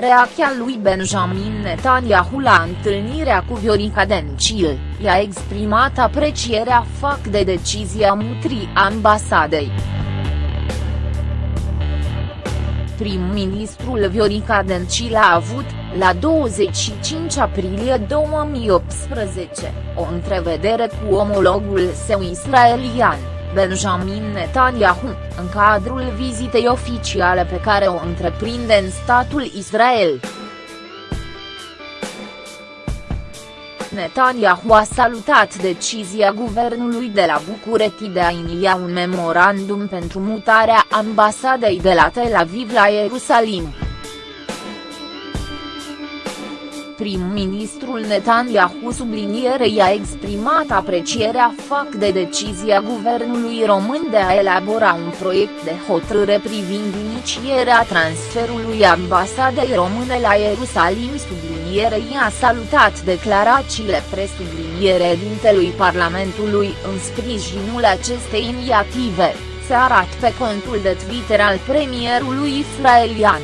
Reacția lui Benjamin Netanyahu la întâlnirea cu Viorica Dencil, i-a exprimat aprecierea fac de decizia mutrii ambasadei. Prim-ministrul Viorica Dencil a avut, la 25 aprilie 2018, o întrevedere cu omologul său israelian. Benjamin Netanyahu, în cadrul vizitei oficiale pe care o întreprinde în statul Israel. Netanyahu a salutat decizia guvernului de la București de a inia un memorandum pentru mutarea ambasadei de la Tel Aviv la Ierusalim prim-ministrul Netanyahu sublinierei a exprimat aprecierea fac de decizia guvernului român de a elabora un proiect de hotărâre privind inicierea transferului ambasadei române la Ierusalim sublinierei a salutat declarațiile presubliniere dintelui Parlamentului în sprijinul acestei inițiative, se arată pe contul de Twitter al premierului israelian.